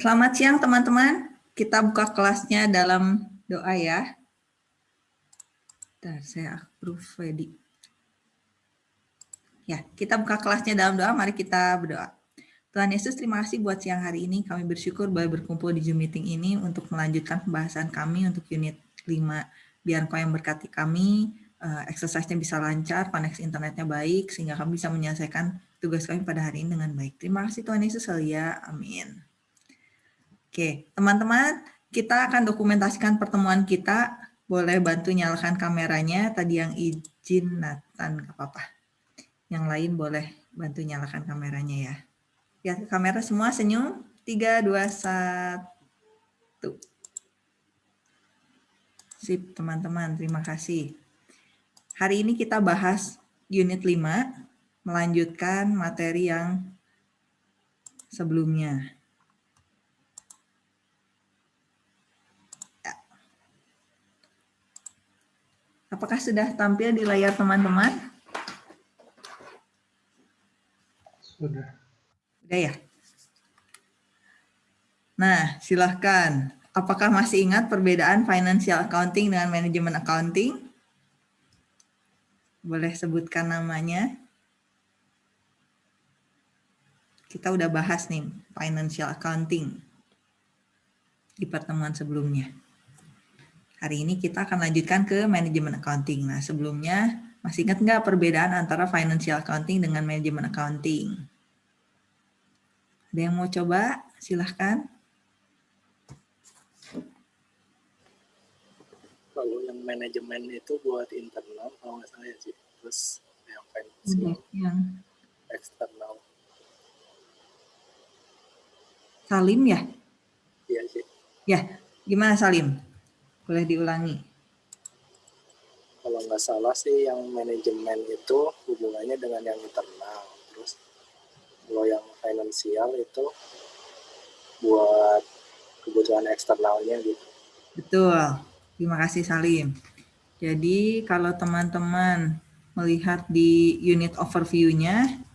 Selamat siang teman-teman. Kita buka kelasnya dalam doa ya. Bentar, saya approve ready. Ya, kita buka kelasnya dalam doa. Mari kita berdoa. Tuhan Yesus, terima kasih buat siang hari ini. Kami bersyukur boleh berkumpul di Zoom meeting ini untuk melanjutkan pembahasan kami untuk unit 5. Biar kau yang berkati kami, uh, exercise-nya bisa lancar, koneksi internetnya baik, sehingga kami bisa menyelesaikan tugas kami pada hari ini dengan baik. Terima kasih Tuhan Yesus, ya. Amin. Oke, teman-teman, kita akan dokumentasikan pertemuan kita. Boleh bantu nyalakan kameranya. Tadi yang izin Nathan, nggak apa-apa. Yang lain boleh bantu nyalakan kameranya ya. Ya, kamera semua senyum. 3, 2, 1. Sip, teman-teman. Terima kasih. Hari ini kita bahas unit 5, melanjutkan materi yang sebelumnya. Apakah sudah tampil di layar teman-teman? Sudah. Sudah ya? Nah, silahkan. Apakah masih ingat perbedaan financial accounting dengan manajemen accounting? Boleh sebutkan namanya? Kita udah bahas nih financial accounting di pertemuan sebelumnya. Hari ini kita akan lanjutkan ke manajemen accounting. Nah, sebelumnya masih ingat nggak perbedaan antara financial accounting dengan manajemen accounting? Ada yang mau coba? Silahkan. Kalau yang manajemen itu buat internal, kalau nggak salah ya sih. Terus yang financial, yang eksternal. Salim ya? Iya sih. Ya, gimana Salim? Boleh diulangi. Kalau nggak salah sih yang manajemen itu hubungannya dengan yang internal. Terus kalau yang finansial itu buat kebutuhan eksternalnya gitu. Betul. Terima kasih Salim. Jadi kalau teman-teman melihat di unit overview-nya,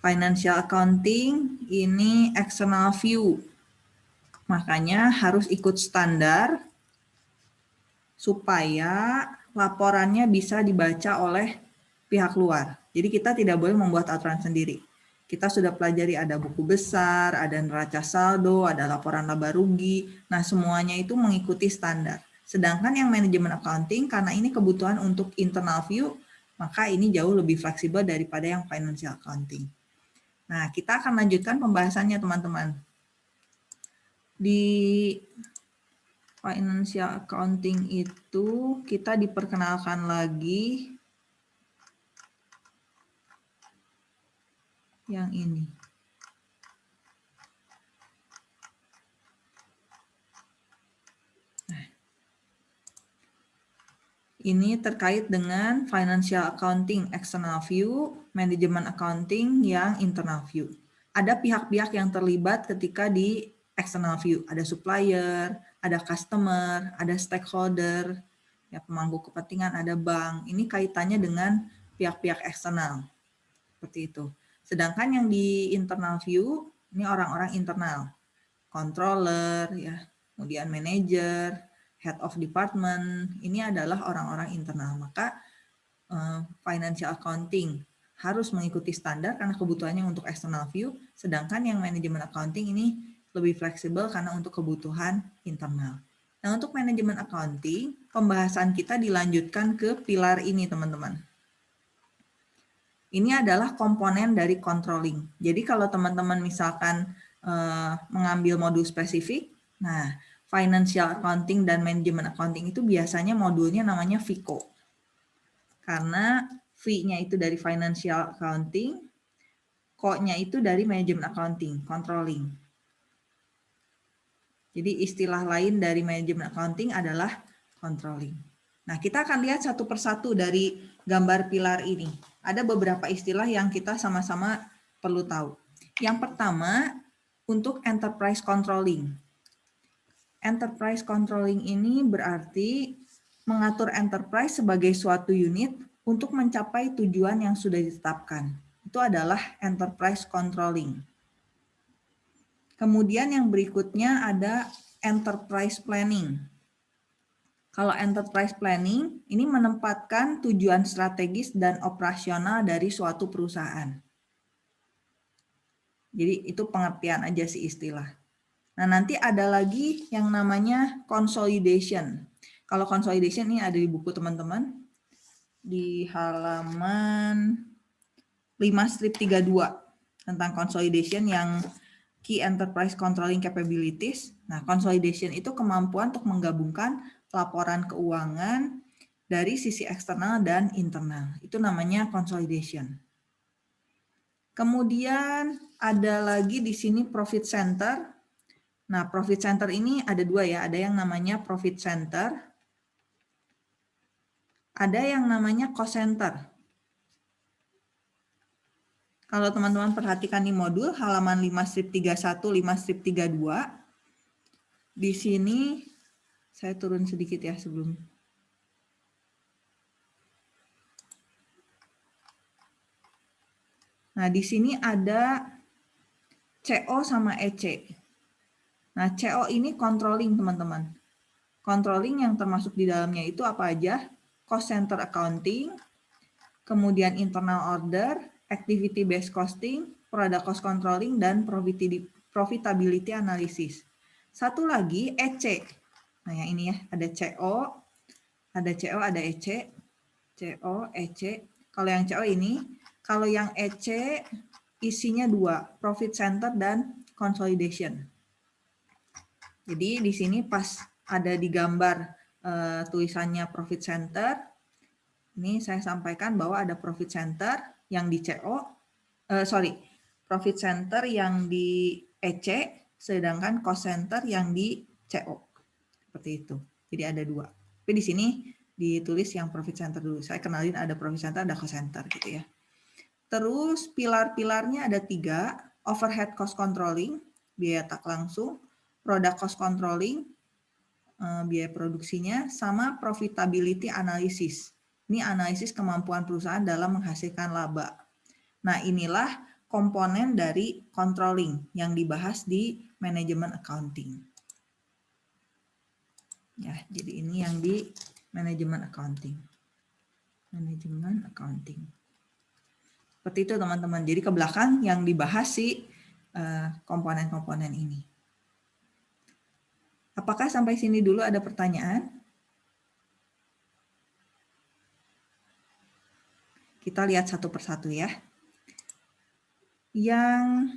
financial accounting ini external view. Makanya harus ikut standar supaya laporannya bisa dibaca oleh pihak luar. Jadi kita tidak boleh membuat aturan sendiri. Kita sudah pelajari ada buku besar, ada neraca saldo, ada laporan laba rugi. Nah, semuanya itu mengikuti standar. Sedangkan yang manajemen accounting, karena ini kebutuhan untuk internal view, maka ini jauh lebih fleksibel daripada yang financial accounting. Nah, kita akan lanjutkan pembahasannya, teman-teman. Di financial accounting itu kita diperkenalkan lagi yang ini. Nah. Ini terkait dengan financial accounting external view, manajemen accounting yang internal view. Ada pihak-pihak yang terlibat ketika di external view. Ada supplier, ada customer, ada stakeholder, ya pemangku kepentingan, ada bank. Ini kaitannya dengan pihak-pihak eksternal. Seperti itu. Sedangkan yang di internal view, ini orang-orang internal. Controller, ya, kemudian manager, head of department, ini adalah orang-orang internal. Maka uh, financial accounting harus mengikuti standar karena kebutuhannya untuk external view, sedangkan yang manajemen accounting ini lebih fleksibel karena untuk kebutuhan internal. Nah, untuk manajemen accounting, pembahasan kita dilanjutkan ke pilar ini, teman-teman. Ini adalah komponen dari controlling. Jadi kalau teman-teman misalkan eh, mengambil modul spesifik, nah financial accounting dan manajemen accounting itu biasanya modulnya namanya FICO. Karena V-nya itu dari financial accounting, Co-nya itu dari manajemen accounting, controlling. Jadi istilah lain dari manajemen accounting adalah controlling. Nah, kita akan lihat satu persatu dari gambar pilar ini. Ada beberapa istilah yang kita sama-sama perlu tahu. Yang pertama, untuk enterprise controlling. Enterprise controlling ini berarti mengatur enterprise sebagai suatu unit untuk mencapai tujuan yang sudah ditetapkan. Itu adalah enterprise controlling. Kemudian yang berikutnya ada enterprise planning. Kalau enterprise planning, ini menempatkan tujuan strategis dan operasional dari suatu perusahaan. Jadi itu pengertian aja sih istilah. Nah nanti ada lagi yang namanya consolidation. Kalau consolidation ini ada di buku teman-teman. Di halaman 5 strip 32 tentang consolidation yang key enterprise controlling capabilities. Nah consolidation itu kemampuan untuk menggabungkan laporan keuangan dari sisi eksternal dan internal. Itu namanya consolidation. Kemudian ada lagi di sini profit center. Nah, profit center ini ada dua ya. Ada yang namanya profit center. Ada yang namanya cost center. Kalau teman-teman perhatikan di modul halaman 5 strip 31, 5 strip 32, di sini saya turun sedikit ya sebelum. Nah, di sini ada CO sama EC. Nah, CO ini controlling, teman-teman. Controlling yang termasuk di dalamnya itu apa aja? Cost center accounting, kemudian internal order, activity based costing, product cost controlling, dan profitability analysis. Satu lagi EC. Nah, yang ini ya, ada CO, ada CO, ada EC, CO, EC. Kalau yang CO ini, kalau yang EC isinya dua, profit center dan consolidation. Jadi di sini pas ada di gambar uh, tulisannya profit center, ini saya sampaikan bahwa ada profit center yang di CO, eh, sorry, profit center yang di EC, sedangkan cost center yang di CO. Seperti itu. Jadi ada dua. Tapi di sini ditulis yang profit center dulu. Saya kenalin ada profit center, ada cost center gitu ya. Terus pilar-pilarnya ada tiga, overhead cost controlling, biaya tak langsung, product cost controlling, eh, biaya produksinya, sama profitability analysis. Ini analisis kemampuan perusahaan dalam menghasilkan laba. Nah inilah komponen dari controlling yang dibahas di manajemen accounting. Ya, jadi ini yang di manajemen accounting. Manajemen accounting. Seperti itu teman-teman. Jadi ke belakang yang dibahas si eh, komponen-komponen ini. Apakah sampai sini dulu ada pertanyaan? Kita lihat satu persatu ya. Yang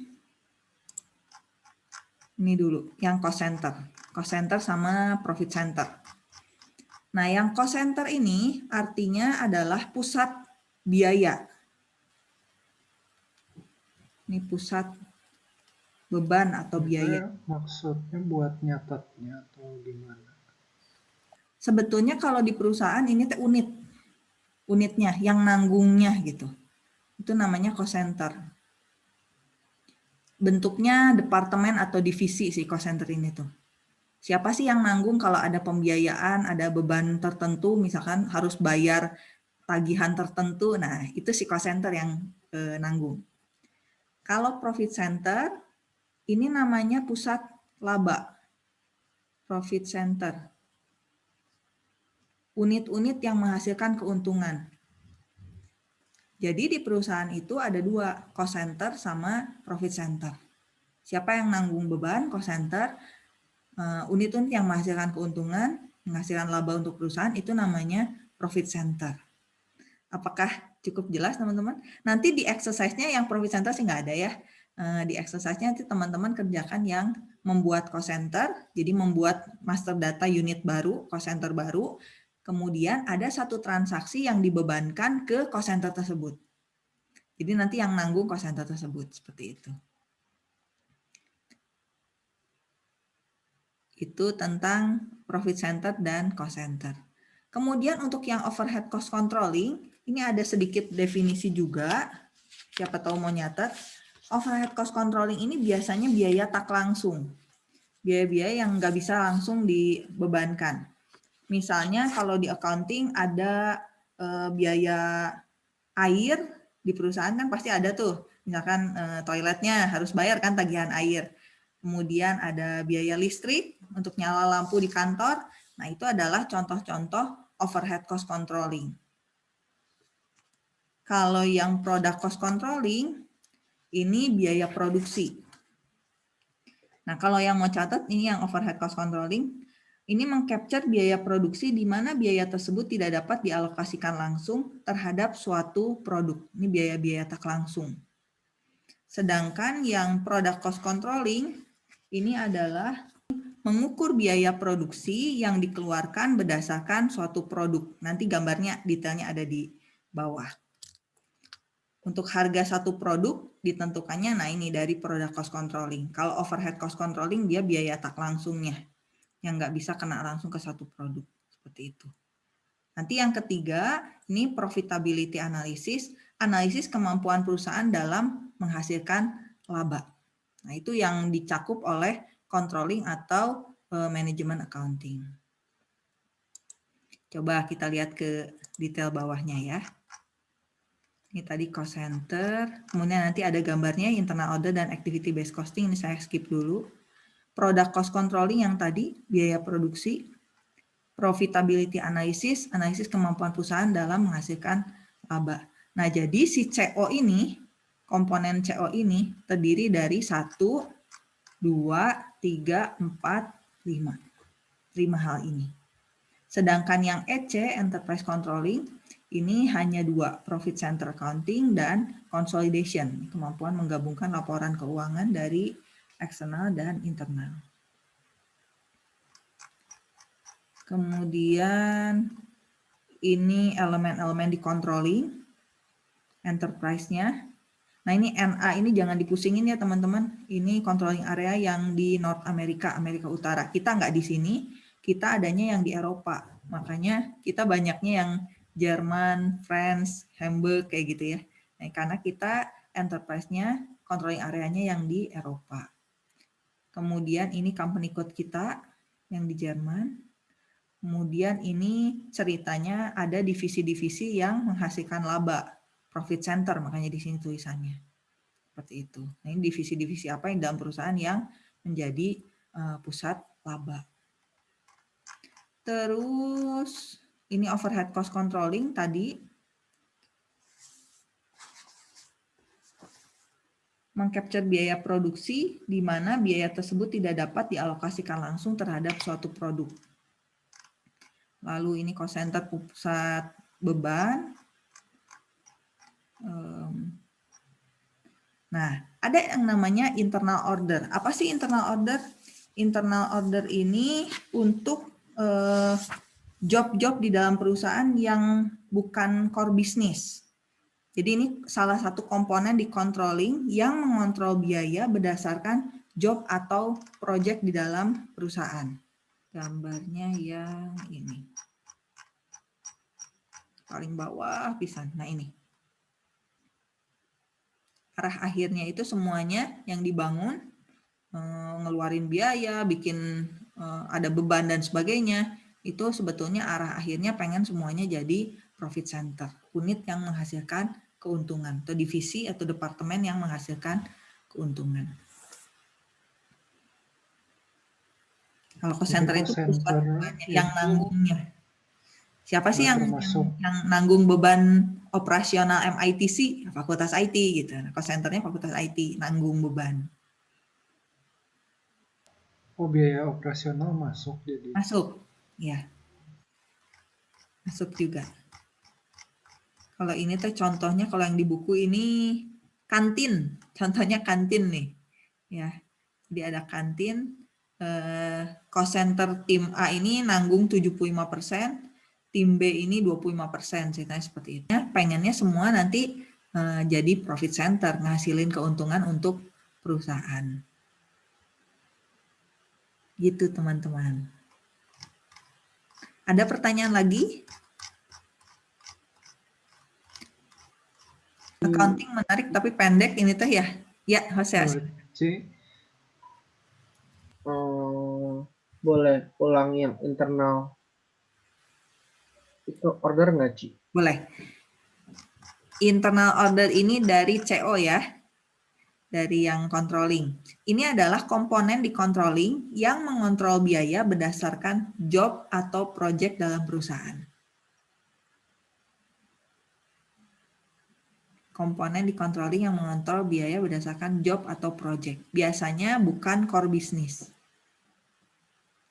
ini dulu, yang cost center cost center sama profit center. Nah, yang cost center ini artinya adalah pusat biaya. Ini pusat beban atau biaya. Maksudnya buat nyatetnya atau gimana? Sebetulnya kalau di perusahaan ini unit. Unitnya, yang nanggungnya gitu. Itu namanya cost center. Bentuknya departemen atau divisi sih cost center ini tuh siapa sih yang nanggung kalau ada pembiayaan, ada beban tertentu, misalkan harus bayar tagihan tertentu, nah itu si cost center yang eh, nanggung. Kalau profit center, ini namanya pusat laba, profit center. Unit-unit yang menghasilkan keuntungan. Jadi di perusahaan itu ada dua, cost center sama profit center. Siapa yang nanggung beban, cost center, Eh, unit-unit yang menghasilkan keuntungan, menghasilkan laba untuk perusahaan itu namanya profit center. Apakah cukup jelas teman-teman? Nanti di exercise-nya yang profit center sih nggak ada ya. Eh, di exercise-nya nanti teman-teman kerjakan yang membuat cost center, jadi membuat master data unit baru, cost center baru, kemudian ada satu transaksi yang dibebankan ke cost center tersebut. Jadi nanti yang nanggung cost center tersebut, seperti itu. Itu tentang profit center dan cost center. Kemudian untuk yang overhead cost controlling, ini ada sedikit definisi juga. Siapa tahu mau nyatet. Overhead cost controlling ini biasanya biaya tak langsung. Biaya-biaya yang nggak bisa langsung dibebankan. Misalnya kalau di accounting ada eh, biaya air di perusahaan kan pasti ada tuh. Misalkan eh, toiletnya harus bayar kan tagihan air kemudian ada biaya listrik untuk nyala lampu di kantor. Nah, itu adalah contoh-contoh overhead cost controlling. Kalau yang product cost controlling, ini biaya produksi. Nah, kalau yang mau catat, ini yang overhead cost controlling, ini mengcapture biaya produksi di mana biaya tersebut tidak dapat dialokasikan langsung terhadap suatu produk. Ini biaya-biaya tak langsung. Sedangkan yang product cost controlling, ini adalah mengukur biaya produksi yang dikeluarkan berdasarkan suatu produk. Nanti gambarnya detailnya ada di bawah. Untuk harga satu produk ditentukannya, nah ini dari product cost controlling. Kalau overhead cost controlling dia biaya tak langsungnya, yang nggak bisa kena langsung ke satu produk. Seperti itu. Nanti yang ketiga, ini profitability analysis, analisis kemampuan perusahaan dalam menghasilkan laba. Nah itu yang dicakup oleh controlling atau uh, manajemen accounting. Coba kita lihat ke detail bawahnya ya. Ini tadi cost center, kemudian nanti ada gambarnya internal order dan activity based costing, ini saya skip dulu. Product cost controlling yang tadi, biaya produksi, profitability analysis, analisis kemampuan perusahaan dalam menghasilkan laba. Nah, jadi si CO ini, komponen CO ini terdiri dari 1, 2, 3, 4, 5. 5 hal ini. Sedangkan yang EC, Enterprise Controlling, ini hanya dua, profit center accounting dan consolidation, kemampuan menggabungkan laporan keuangan dari eksternal dan internal. Kemudian ini elemen-elemen di controlling, enterprise-nya. Nah ini NA ini jangan dipusingin ya teman-teman. Ini controlling area yang di North America, Amerika Utara. Kita nggak di sini, kita adanya yang di Eropa. Makanya kita banyaknya yang Jerman, France, Hamburg kayak gitu ya. Nah, karena kita enterprise-nya, controlling area-nya yang di Eropa. Kemudian ini company code kita yang di Jerman. Kemudian ini ceritanya ada divisi-divisi yang menghasilkan laba, profit center, makanya di sini tulisannya. Seperti itu. Nah, ini divisi-divisi apa yang dalam perusahaan yang menjadi uh, pusat laba. Terus ini overhead cost controlling tadi mengcapture biaya produksi di mana biaya tersebut tidak dapat dialokasikan langsung terhadap suatu produk. Lalu ini center pusat beban. Nah, ada yang namanya internal order. Apa sih internal order? Internal order ini untuk eh, job-job di dalam perusahaan yang bukan core bisnis. Jadi ini salah satu komponen di controlling yang mengontrol biaya berdasarkan job atau project di dalam perusahaan. Gambarnya yang ini. Paling bawah bisa. Nah ini. Arah akhirnya itu semuanya yang dibangun, eh, ngeluarin biaya, bikin eh, ada beban dan sebagainya, itu sebetulnya arah akhirnya pengen semuanya jadi profit center, unit yang menghasilkan keuntungan, atau divisi atau departemen yang menghasilkan keuntungan. Kalau cost center itu pusat yang nanggungnya. Siapa sih yang, yang, yang nanggung beban operasional MITC? Fakultas IT gitu. Nah, cost centernya fakultas IT nanggung beban. Oh biaya operasional masuk jadi. Masuk. Ya. Masuk juga. Kalau ini tuh contohnya kalau yang di buku ini kantin. Contohnya kantin nih. Ya. Jadi ada kantin eh, cost center tim A ini nanggung 75%, tim B ini 25%, ceritanya seperti itu. Ya, pengennya semua nanti eh, jadi profit center, ngasilin keuntungan untuk perusahaan. Gitu teman-teman. Ada pertanyaan lagi? Accounting menarik tapi pendek ini tuh ya. Ya, Jose. Oh, boleh ulang yang internal. Itu order nggak, Ci? Boleh. Internal order ini dari CO ya. dari yang controlling. Ini adalah komponen di controlling yang mengontrol biaya berdasarkan job atau project dalam perusahaan. Komponen di controlling yang mengontrol biaya berdasarkan job atau project. Biasanya bukan core business.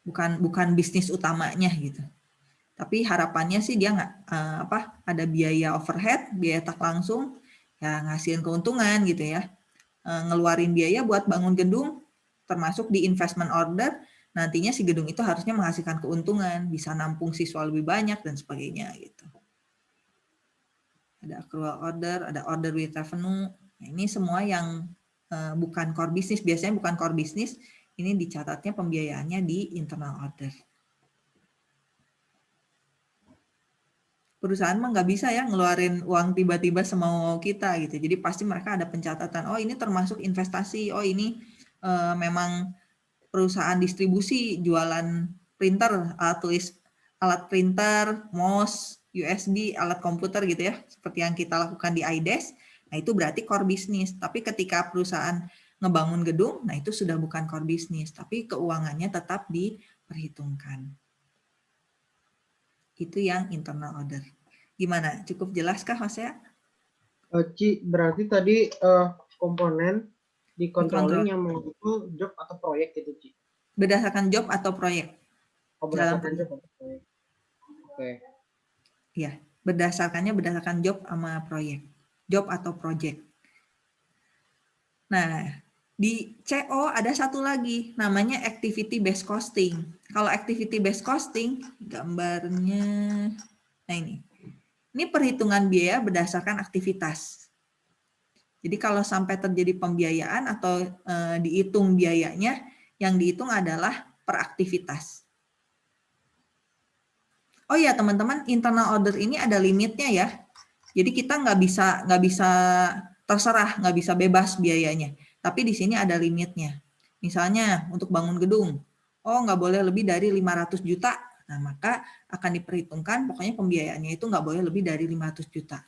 Bukan bukan bisnis utamanya gitu. Tapi harapannya sih dia nggak uh, apa ada biaya overhead, biaya tak langsung, ya ngasihin keuntungan gitu ya Eh, ngeluarin biaya buat bangun gedung, termasuk di investment order, nantinya si gedung itu harusnya menghasilkan keuntungan, bisa nampung siswa lebih banyak dan sebagainya gitu. Ada accrual order, ada order with revenue. Nah, ini semua yang uh, bukan core business, biasanya bukan core business, ini dicatatnya pembiayaannya di internal order. perusahaan mah nggak bisa ya ngeluarin uang tiba-tiba semau kita gitu. Jadi pasti mereka ada pencatatan. Oh ini termasuk investasi. Oh ini uh, memang perusahaan distribusi jualan printer, alat tulis, alat printer, mouse, USB, alat komputer gitu ya. Seperti yang kita lakukan di IDES. Nah itu berarti core business. Tapi ketika perusahaan ngebangun gedung, nah itu sudah bukan core business. Tapi keuangannya tetap diperhitungkan. Itu yang internal order. Gimana? Cukup jelaskah Mas ya? Uh, Ci, berarti tadi uh, komponen di controlling yang mengukur job atau proyek itu, Ci? Berdasarkan job atau proyek? Oh, berdasarkan Dalam... job atau proyek. Oke. Okay. Iya, berdasarkannya berdasarkan job sama proyek. Job atau project. Nah, di CO ada satu lagi, namanya activity based costing. Kalau activity based costing, gambarnya, nah ini. Ini perhitungan biaya berdasarkan aktivitas. Jadi kalau sampai terjadi pembiayaan atau e, dihitung biayanya, yang dihitung adalah per aktivitas. Oh ya teman-teman, internal order ini ada limitnya ya. Jadi kita nggak bisa nggak bisa terserah, nggak bisa bebas biayanya. Tapi di sini ada limitnya. Misalnya untuk bangun gedung, oh nggak boleh lebih dari 500 juta. Nah maka akan diperhitungkan pokoknya pembiayaannya itu nggak boleh lebih dari 500 juta.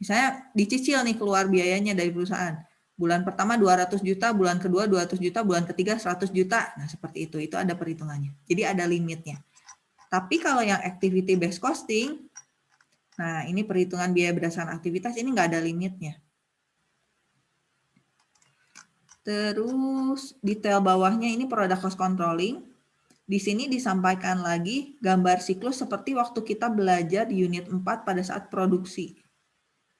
Misalnya dicicil nih keluar biayanya dari perusahaan. Bulan pertama 200 juta, bulan kedua 200 juta, bulan ketiga 100 juta. Nah seperti itu, itu ada perhitungannya. Jadi ada limitnya. Tapi kalau yang activity based costing, nah ini perhitungan biaya berdasarkan aktivitas, ini nggak ada limitnya. Terus detail bawahnya ini product cost controlling. Di sini disampaikan lagi gambar siklus seperti waktu kita belajar di unit 4 pada saat produksi.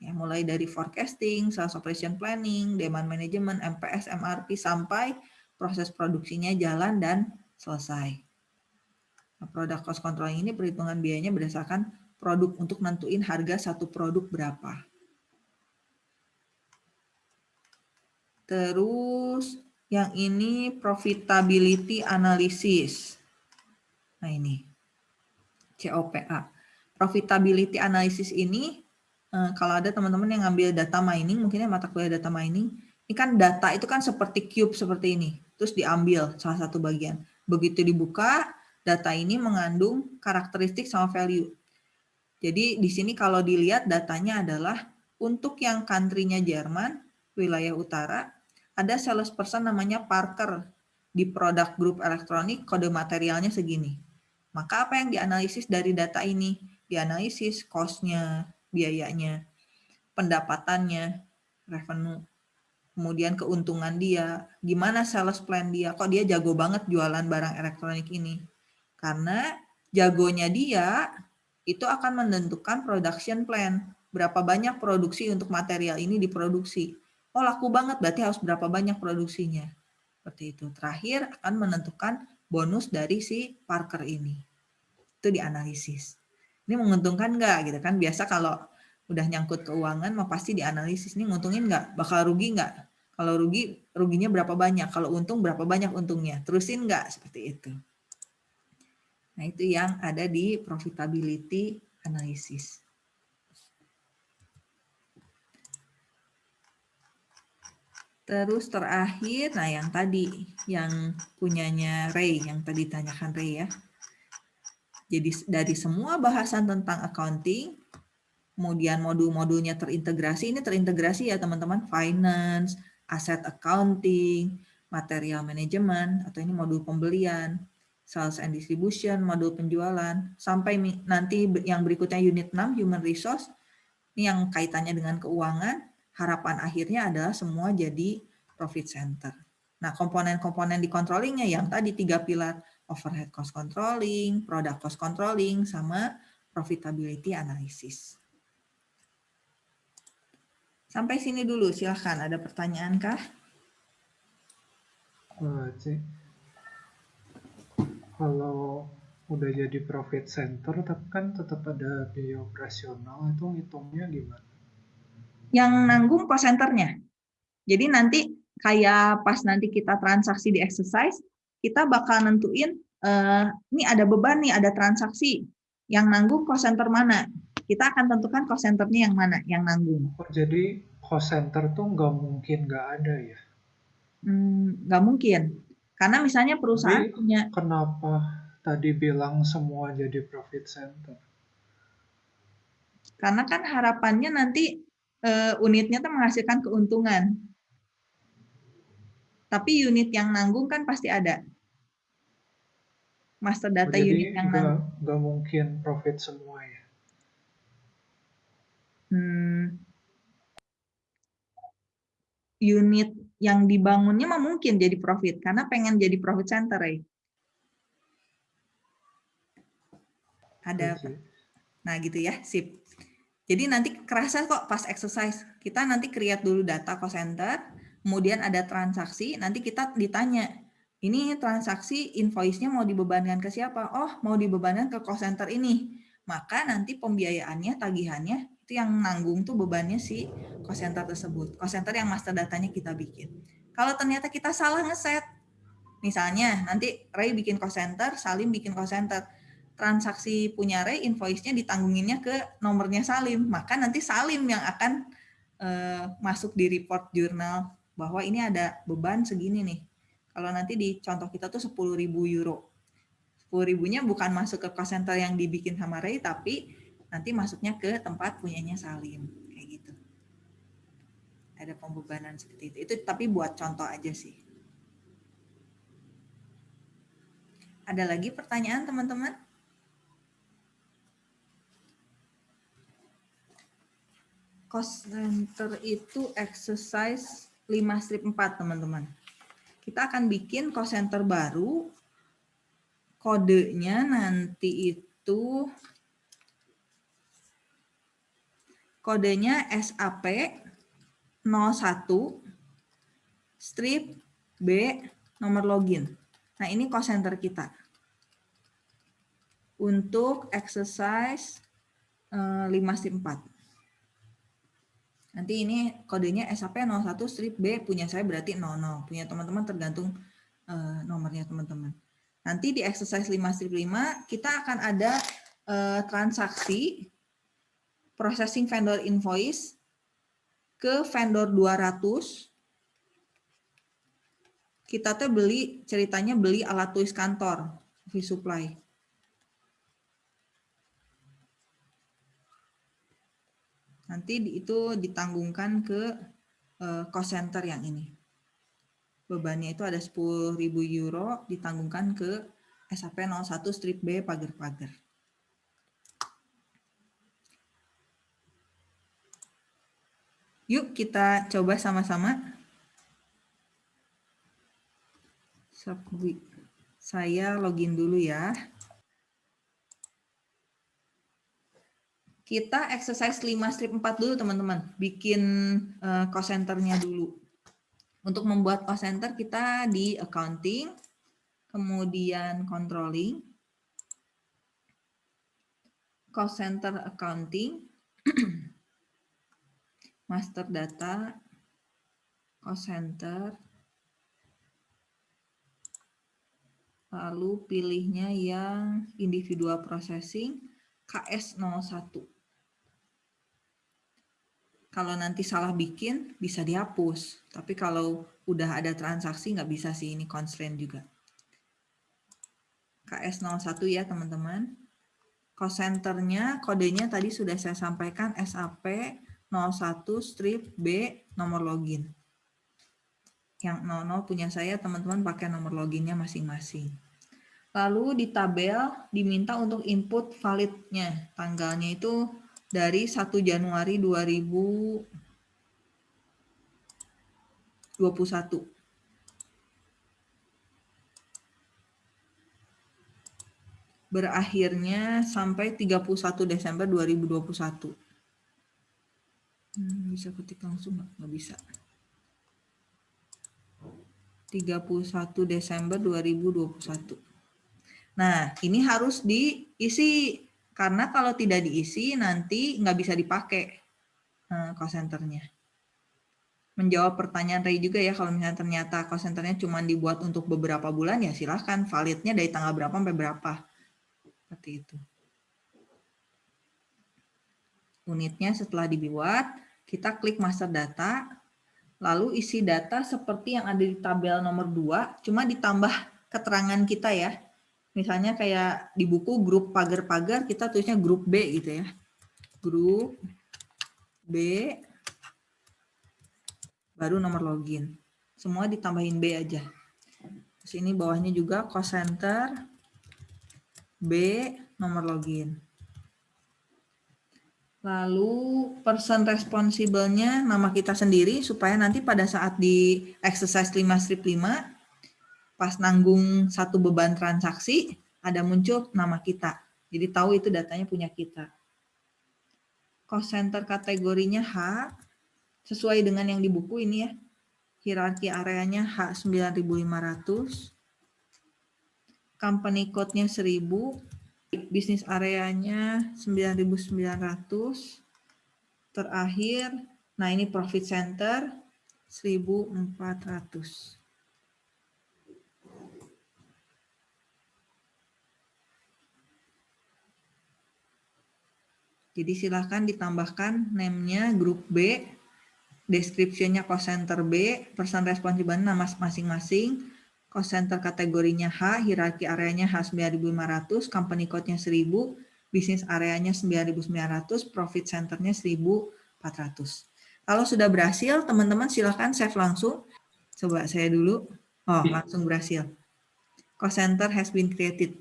Ya, mulai dari forecasting, sales operation planning, demand management, MPS, MRP, sampai proses produksinya jalan dan selesai. Product cost controlling ini perhitungan biayanya berdasarkan produk untuk nentuin harga satu produk berapa. Terus yang ini profitability analysis. Nah ini, COPA. Profitability analysis ini, eh, kalau ada teman-teman yang ngambil data mining, mungkin mata kuliah data mining, ini kan data itu kan seperti cube seperti ini, terus diambil salah satu bagian. Begitu dibuka, data ini mengandung karakteristik sama value. Jadi di sini kalau dilihat datanya adalah untuk yang country-nya Jerman, wilayah utara, ada salesperson namanya Parker di produk grup elektronik kode materialnya segini. Maka apa yang dianalisis dari data ini? Dianalisis cost-nya, biayanya, pendapatannya, revenue, kemudian keuntungan dia, gimana sales plan dia, kok dia jago banget jualan barang elektronik ini. Karena jagonya dia itu akan menentukan production plan, berapa banyak produksi untuk material ini diproduksi oh laku banget berarti harus berapa banyak produksinya. Seperti itu. Terakhir akan menentukan bonus dari si Parker ini. Itu dianalisis. Ini menguntungkan nggak gitu kan? Biasa kalau udah nyangkut keuangan mah pasti dianalisis ini nguntungin nggak bakal rugi nggak kalau rugi ruginya berapa banyak kalau untung berapa banyak untungnya terusin nggak seperti itu nah itu yang ada di profitability analysis. Terus terakhir, nah yang tadi, yang punyanya Ray, yang tadi tanyakan Ray ya. Jadi dari semua bahasan tentang accounting, kemudian modul-modulnya terintegrasi, ini terintegrasi ya teman-teman, finance, asset accounting, material management, atau ini modul pembelian, sales and distribution, modul penjualan, sampai nanti yang berikutnya unit 6, human resource, ini yang kaitannya dengan keuangan, harapan akhirnya adalah semua jadi profit center. Nah, komponen-komponen di controllingnya yang tadi tiga pilar, overhead cost controlling, product cost controlling, sama profitability analysis. Sampai sini dulu, silahkan. Ada pertanyaan kah? Uh, kalau udah jadi profit center tapi kan tetap ada biaya operasional itu ngitungnya gimana? Yang nanggung cost centernya. Jadi nanti kayak pas nanti kita transaksi di exercise, kita bakal nentuin uh, ini ada beban nih, ada transaksi yang nanggung cost center mana. Kita akan tentukan cost centernya yang mana, yang nanggung. Oh, jadi cost center tuh nggak mungkin nggak ada ya? Hmm, nggak mungkin. Karena misalnya perusahaan Tapi punya... Kenapa tadi bilang semua jadi profit center? Karena kan harapannya nanti uh, unitnya tuh menghasilkan keuntungan. Tapi unit yang nanggung kan pasti ada. Master data oh, unit yang gak, nanggung. Gak mungkin profit semua ya? Hmm, unit yang dibangunnya mah mungkin jadi profit karena pengen jadi profit center ya. Ada apa? Nah, gitu ya, sip. Jadi nanti kerasa kok pas exercise. Kita nanti create dulu data cost center, kemudian ada transaksi, nanti kita ditanya, ini transaksi invoice-nya mau dibebankan ke siapa? Oh, mau dibebankan ke cost center ini. Maka nanti pembiayaannya, tagihannya itu yang nanggung tuh bebannya si cost center tersebut. Cost center yang master datanya kita bikin. Kalau ternyata kita salah ngeset, misalnya nanti Ray bikin cost center, Salim bikin cost center, transaksi punya Ray, invoice-nya ditanggunginnya ke nomornya Salim, maka nanti Salim yang akan uh, masuk di report jurnal bahwa ini ada beban segini nih. Kalau nanti di contoh kita tuh 10.000 euro. 10 ribunya bukan masuk ke cost center yang dibikin sama Ray, tapi nanti masuknya ke tempat punyanya Salim. Kayak gitu. Ada pembebanan seperti itu. Itu tapi buat contoh aja sih. Ada lagi pertanyaan teman-teman? Cost center itu exercise 5 strip 4 teman-teman. Kita akan bikin cost center baru. Kodenya nanti itu kodenya SAP 01 strip B nomor login. Nah, ini call center kita. Untuk exercise 5 eh, strip 4. Nanti ini kodenya SAP 01 strip B punya saya berarti 00. Punya teman-teman tergantung uh, nomornya teman-teman. Nanti di exercise 5 strip 5 kita akan ada uh, transaksi processing vendor invoice ke vendor 200 kita tuh beli ceritanya beli alat tulis kantor office supply. Nanti itu ditanggungkan ke uh, cost center yang ini. Bebannya itu ada 10.000 euro ditanggungkan ke SAP 01 strip B pagar-pagar Yuk kita coba sama-sama. Saya login dulu ya. Kita exercise 5 strip 4 dulu teman-teman. Bikin uh, cost centernya dulu. Untuk membuat cost center kita di accounting, kemudian controlling, cost center accounting, master data, cost center, lalu pilihnya yang individual processing KS01. Kalau nanti salah bikin, bisa dihapus. Tapi kalau udah ada transaksi, nggak bisa sih, ini constraint juga. KS01 ya teman-teman. Cost centernya, kodenya tadi sudah saya sampaikan SAP 01 strip B nomor login. Yang 00 punya saya, teman-teman pakai nomor loginnya masing-masing. Lalu di tabel diminta untuk input validnya. Tanggalnya itu dari 1 Januari 2021. Berakhirnya sampai 31 Desember 2021. Hmm, bisa ketik langsung nggak? Nggak bisa. 31 Desember 2021. Nah, ini harus diisi karena kalau tidak diisi nanti nggak bisa dipakai eh, call centernya. Menjawab pertanyaan Ray juga ya, kalau misalnya ternyata call centernya cuma dibuat untuk beberapa bulan, ya silahkan validnya dari tanggal berapa sampai berapa. Seperti itu. Unitnya setelah dibuat, kita klik master data, lalu isi data seperti yang ada di tabel nomor 2, cuma ditambah keterangan kita ya. Misalnya kayak di buku grup pagar-pagar, kita tulisnya grup B gitu ya. Grup B, baru nomor login. Semua ditambahin B aja. Terus ini bawahnya juga cost center, B, nomor login. Lalu person responsible-nya nama kita sendiri supaya nanti pada saat di exercise 5 strip 5 pas nanggung satu beban transaksi, ada muncul nama kita. Jadi tahu itu datanya punya kita. Cost center kategorinya H, sesuai dengan yang di buku ini ya. Hierarki areanya H9500. Company code-nya 1000. Bisnis areanya 9900. Terakhir, nah ini profit center 1400. Jadi silahkan ditambahkan name-nya grup B, description-nya cost center B, person responsible nama masing-masing, cost center kategorinya H, hierarki areanya H9500, company code-nya 1000, bisnis areanya 9900, profit center-nya 1400. Kalau sudah berhasil, teman-teman silahkan save langsung. Coba saya dulu. Oh, langsung berhasil. Cost center has been created.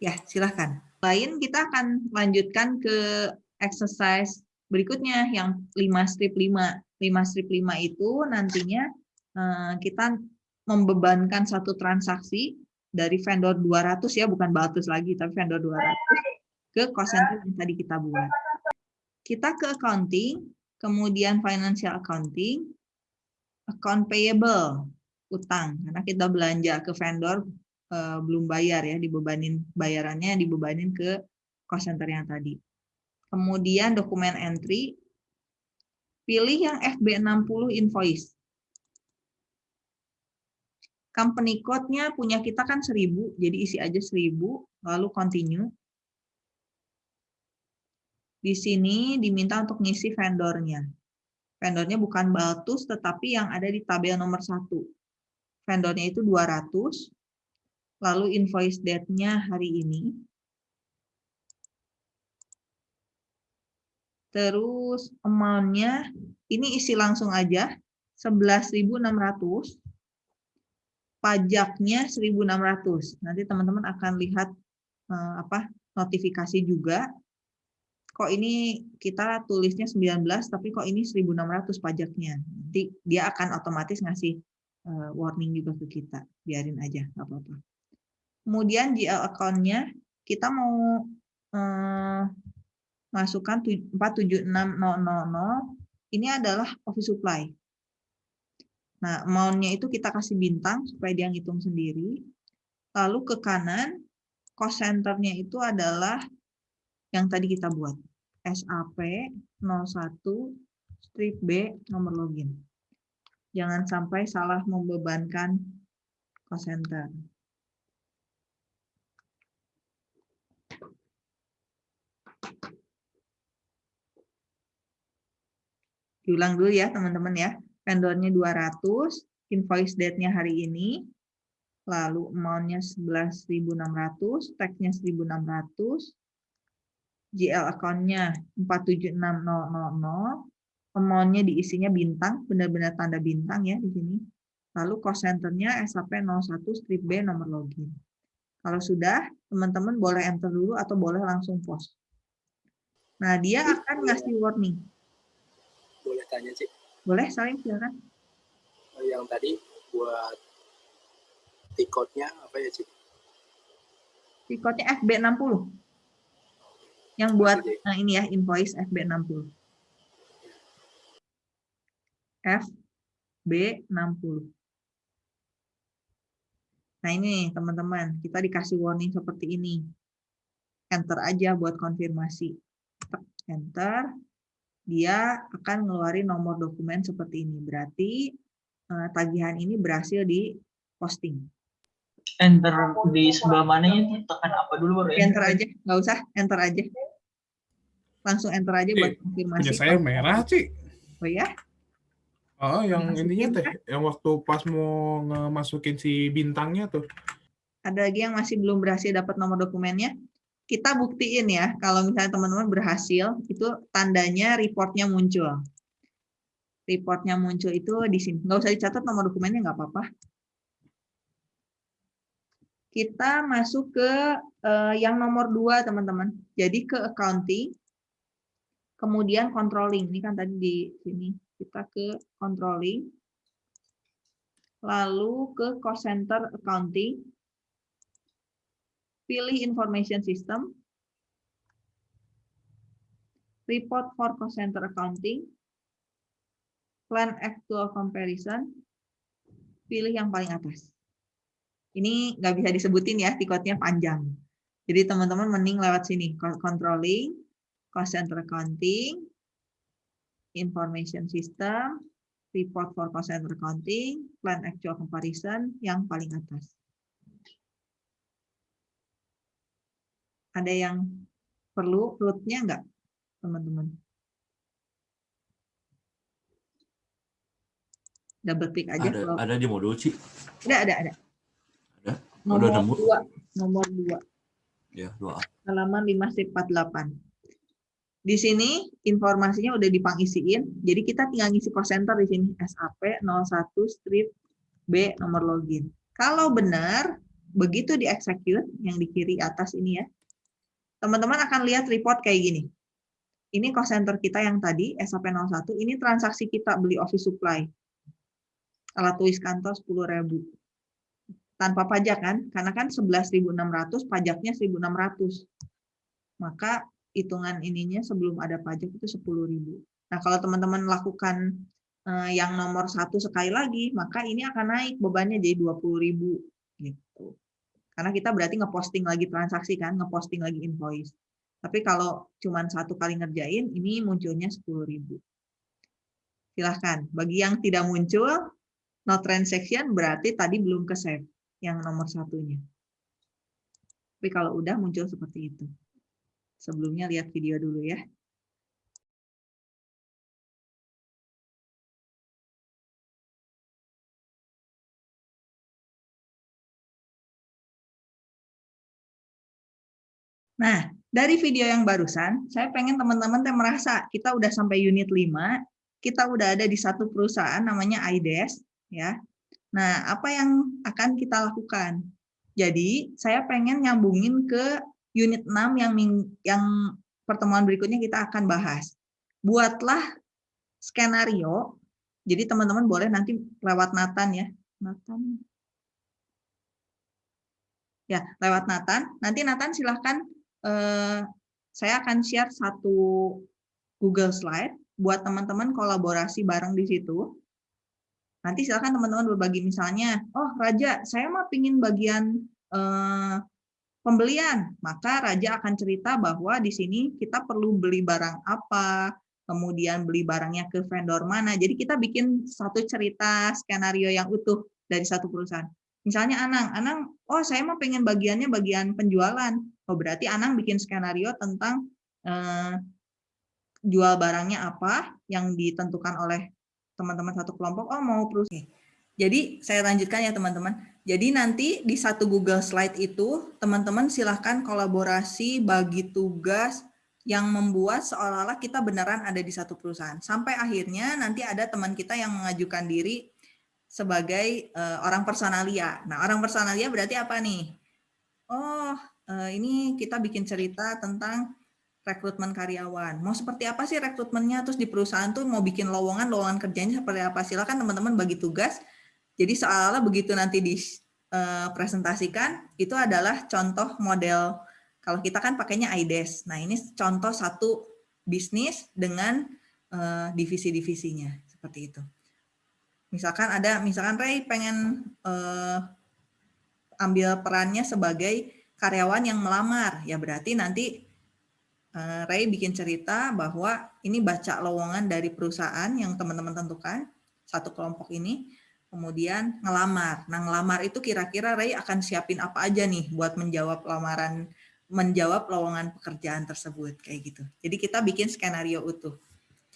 Ya, silahkan lain kita akan lanjutkan ke exercise berikutnya yang 5 strip 5. 5 strip 5 itu nantinya eh, kita membebankan satu transaksi dari vendor 200 ya, bukan Baltus lagi, tapi vendor 200 ke cost center yang tadi kita buat. Kita ke accounting, kemudian financial accounting, account payable, utang. Karena kita belanja ke vendor uh, belum bayar ya, dibebanin bayarannya dibebanin ke cost center yang tadi. Kemudian dokumen entry, pilih yang FB60 invoice. Company code-nya punya kita kan 1000, jadi isi aja 1000, lalu continue. Di sini diminta untuk ngisi vendornya. Vendornya bukan Baltus, tetapi yang ada di tabel nomor 1. Vendornya itu 200, lalu invoice date-nya hari ini. Terus amount-nya, ini isi langsung aja, 11.600. Pajaknya 1.600. Nanti teman-teman akan lihat eh, apa notifikasi juga. Kok ini kita tulisnya 19, tapi kok ini 1.600 pajaknya. Nanti dia akan otomatis ngasih eh, warning juga ke kita. Biarin aja, nggak apa-apa. Kemudian GL account-nya kita mau eh, masukkan 476000. Ini adalah office supply. Nah, amount-nya itu kita kasih bintang supaya dia ngitung sendiri. Lalu ke kanan, cost center-nya itu adalah yang tadi kita buat. SAP 01 strip B nomor login. Jangan sampai salah membebankan cost center. Diulang dulu ya teman-teman ya. Vendornya 200, invoice date-nya hari ini, lalu amount-nya 11.600, tag-nya 1.600, GL account-nya 476000, amount-nya diisinya bintang, benar-benar tanda bintang ya di sini. Lalu cost centernya SAP 01 strip B nomor login. Kalau sudah, teman-teman boleh enter dulu atau boleh langsung post. Nah, dia akan ngasih warning. Boleh tanya, Cik? Boleh, saling silakan. Yang tadi buat tiketnya apa ya, Cik? Tiketnya FB60. Yang buat nah ini ya, invoice FB60. FB60. Nah ini teman-teman, kita dikasih warning seperti ini. Enter aja buat konfirmasi. Enter, dia akan ngeluarin nomor dokumen seperti ini. Berarti eh, tagihan ini berhasil di posting. Enter di sebelah mananya tekan apa dulu baru enter aja, nggak usah, enter aja. Langsung enter aja buat konfirmasi. Punya saya merah, Ci. Oh ya? Oh, yang Masukin ininya teh, kan? yang waktu pas mau ngemasukin si bintangnya tuh. Ada lagi yang masih belum berhasil dapat nomor dokumennya. Kita buktiin ya, kalau misalnya teman-teman berhasil, itu tandanya reportnya muncul. Reportnya muncul itu di sini. Nggak usah dicatat nomor dokumennya, nggak apa-apa. Kita masuk ke eh, yang nomor dua, teman-teman. Jadi ke accounting, kemudian controlling. Ini kan tadi di sini. Kita ke controlling, lalu ke cost center accounting, pilih information system, report for cost center accounting, plan actual comparison, pilih yang paling atas. Ini nggak bisa disebutin ya, tiketnya panjang. Jadi teman-teman mending lewat sini, controlling, cost center accounting, information system, report for cost center accounting, plan actual comparison yang paling atas. Ada yang perlu root-nya enggak, teman-teman? Double klik aja. Ada, kalau- ada di modul, Ci. Ada, ada, ada. Ada? Nomor nemu? dua. Nomor dua. Ya, dua. halaman 5 strip 48. Di sini informasinya udah dipangisiin, jadi kita tinggal ngisi cost center di sini SAP 01 strip B nomor login. Kalau benar, begitu di execute yang di kiri atas ini ya, teman-teman akan lihat report kayak gini. Ini cost center kita yang tadi SAP 01, ini transaksi kita beli office supply. Alat tulis kantor 10.000 tanpa pajak kan, karena kan 11.600 pajaknya 1.600. Maka hitungan ininya sebelum ada pajak itu 10.000. Nah, kalau teman-teman lakukan eh, yang nomor satu sekali lagi, maka ini akan naik bebannya jadi 20.000 gitu. Karena kita berarti ngeposting lagi transaksi kan, ngeposting lagi invoice. Tapi kalau cuma satu kali ngerjain, ini munculnya 10.000. Silahkan. Bagi yang tidak muncul, no transaction berarti tadi belum ke save yang nomor satunya. Tapi kalau udah muncul seperti itu. Sebelumnya lihat video dulu ya. Nah, dari video yang barusan, saya pengen teman-teman merasa kita udah sampai unit 5, kita udah ada di satu perusahaan namanya IDES, ya. Nah, apa yang akan kita lakukan? Jadi, saya pengen nyambungin ke unit 6 yang yang pertemuan berikutnya kita akan bahas. Buatlah skenario. Jadi teman-teman boleh nanti lewat Nathan ya. Nathan. Ya, lewat Nathan. Nanti Nathan silahkan eh, saya akan share satu Google Slide buat teman-teman kolaborasi bareng di situ. Nanti silakan teman-teman berbagi misalnya, oh Raja, saya mah pingin bagian eh, pembelian, maka Raja akan cerita bahwa di sini kita perlu beli barang apa, kemudian beli barangnya ke vendor mana. Jadi kita bikin satu cerita skenario yang utuh dari satu perusahaan. Misalnya Anang, Anang, oh saya mau pengen bagiannya bagian penjualan. Oh berarti Anang bikin skenario tentang eh, jual barangnya apa yang ditentukan oleh teman-teman satu kelompok. Oh mau perusahaan. Jadi saya lanjutkan ya teman-teman. Jadi nanti di satu Google Slide itu teman-teman silahkan kolaborasi bagi tugas yang membuat seolah-olah kita beneran ada di satu perusahaan. Sampai akhirnya nanti ada teman kita yang mengajukan diri, sebagai eh, orang personalia. Nah, orang personalia berarti apa nih? Oh, ini kita bikin cerita tentang rekrutmen karyawan. Mau seperti apa sih rekrutmennya? Terus di perusahaan tuh mau bikin lowongan, lowongan kerjanya seperti apa? Silakan teman-teman bagi tugas. Jadi seolah-olah begitu nanti dipresentasikan, itu adalah contoh model. Kalau kita kan pakainya IDES. Nah, ini contoh satu bisnis dengan uh, divisi-divisinya seperti itu. Misalkan ada, misalkan Ray pengen ambil perannya sebagai karyawan yang melamar, ya berarti nanti uh, Ray bikin cerita bahwa ini baca lowongan dari perusahaan yang teman-teman tentukan satu kelompok ini, kemudian ngelamar. Nah ngelamar itu kira-kira Ray akan siapin apa aja nih buat menjawab lamaran menjawab lowongan pekerjaan tersebut kayak gitu. Jadi kita bikin skenario utuh.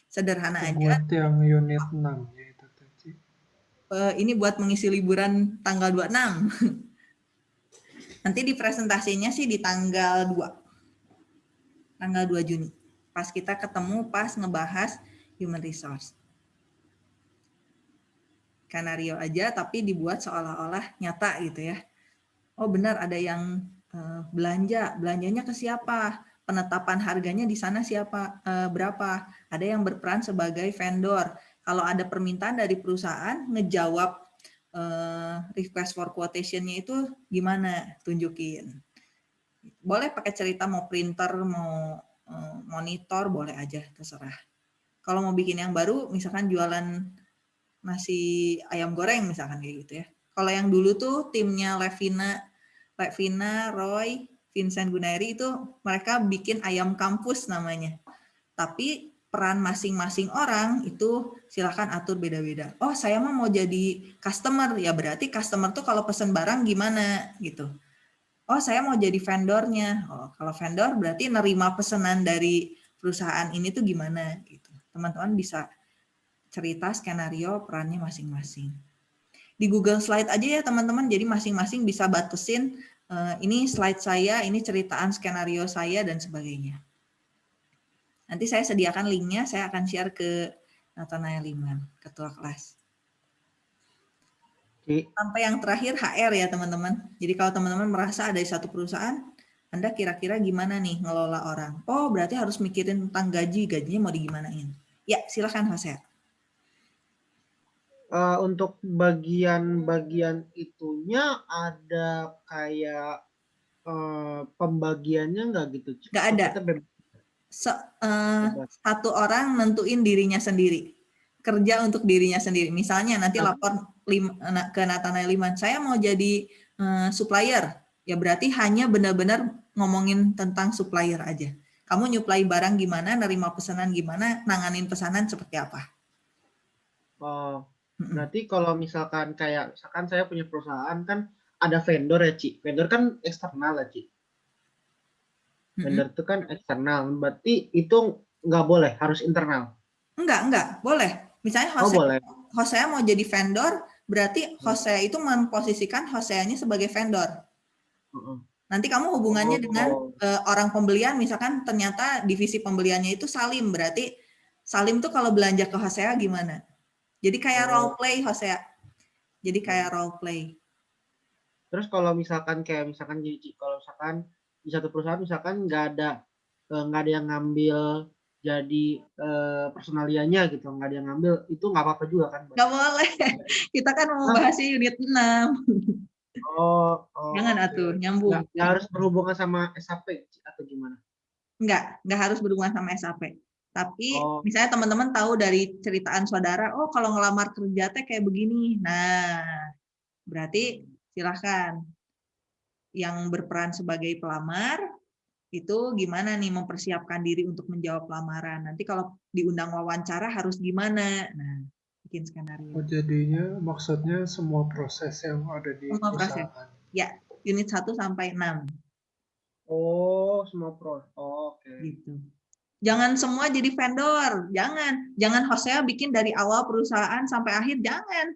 Sederhana aja. Buat yang unit 6 ya itu tadi. Uh, ini buat mengisi liburan tanggal 26. Nanti di presentasinya sih di tanggal 2. Tanggal 2 Juni. Pas kita ketemu pas ngebahas human resource. Skenario aja tapi dibuat seolah-olah nyata gitu ya. Oh benar ada yang Eh, belanja, belanjanya ke siapa, penetapan harganya di sana siapa, eh, berapa, ada yang berperan sebagai vendor. Kalau ada permintaan dari perusahaan, ngejawab eh, request for quotation-nya itu gimana, tunjukin. Boleh pakai cerita mau printer, mau monitor, boleh aja, terserah. Kalau mau bikin yang baru, misalkan jualan nasi ayam goreng misalkan kayak gitu ya. Kalau yang dulu tuh timnya Levina Pak Vina, Roy, Vincent Gunairi itu mereka bikin ayam kampus namanya. Tapi peran masing-masing orang itu silahkan atur beda-beda. Oh saya mau mau jadi customer, ya berarti customer tuh kalau pesen barang gimana gitu. Oh saya mau jadi vendornya. Oh kalau vendor berarti nerima pesanan dari perusahaan ini tuh gimana gitu. Teman-teman bisa cerita skenario perannya masing-masing di Google Slide aja ya teman-teman. Jadi masing-masing bisa batasin uh, ini slide saya, ini ceritaan skenario saya dan sebagainya. Nanti saya sediakan linknya, saya akan share ke Nathanael Liman, ketua kelas. Sampai yang terakhir HR ya teman-teman. Jadi kalau teman-teman merasa ada di satu perusahaan, Anda kira-kira gimana nih ngelola orang? Oh berarti harus mikirin tentang gaji, gajinya mau digimanain. Ya silakan Jose uh, untuk bagian-bagian itunya ada kayak uh, pembagiannya nggak gitu? Nggak ada. So, uh, satu orang nentuin dirinya sendiri kerja untuk dirinya sendiri. Misalnya nanti lapor lim, ke Nathanael Liman, saya mau jadi uh, supplier, ya berarti hanya benar-benar ngomongin tentang supplier aja. Kamu nyuplai barang gimana, nerima pesanan gimana, nanganin pesanan seperti apa. Oh, Berarti kalau misalkan kayak misalkan saya punya perusahaan kan ada vendor ya, Ci. Vendor kan eksternal ya, Ci. Vendor itu kan eksternal. Berarti itu nggak boleh, harus internal. Enggak, enggak, boleh. Misalnya Hosea, oh, boleh. Hosea mau jadi vendor, berarti Hosea itu memposisikan Hosea-nya sebagai vendor. Nanti kamu hubungannya oh, dengan uh, orang pembelian, misalkan ternyata divisi pembeliannya itu Salim, berarti Salim tuh kalau belanja ke Hosea gimana? Jadi kayak oh. role play, Hosea. Jadi kayak role play. Terus kalau misalkan kayak misalkan jadi kalau misalkan di satu perusahaan misalkan nggak ada eh, nggak ada yang ngambil jadi eh, personalianya gitu, nggak ada yang ngambil itu nggak apa-apa juga kan? Nggak boleh. Kita kan mau bahas unit 6. Oh, oh jangan atuh nyambung. Nggak, nggak harus berhubungan sama SAP atau gimana? Nggak, nggak harus berhubungan sama SAP. Tapi oh. misalnya teman-teman tahu dari ceritaan saudara, oh kalau ngelamar kerja teh kayak begini. Nah, berarti silahkan yang berperan sebagai pelamar itu gimana nih mempersiapkan diri untuk menjawab lamaran. Nanti kalau diundang wawancara harus gimana. Nah, bikin skenario. Oh, jadinya maksudnya semua proses yang ada di semua perusahaan. Proses. Ya, unit 1 sampai 6. Oh, semua proses. Oh, Oke. Okay. Gitu. Jangan semua jadi vendor, jangan. Jangan Hosea bikin dari awal perusahaan sampai akhir, jangan.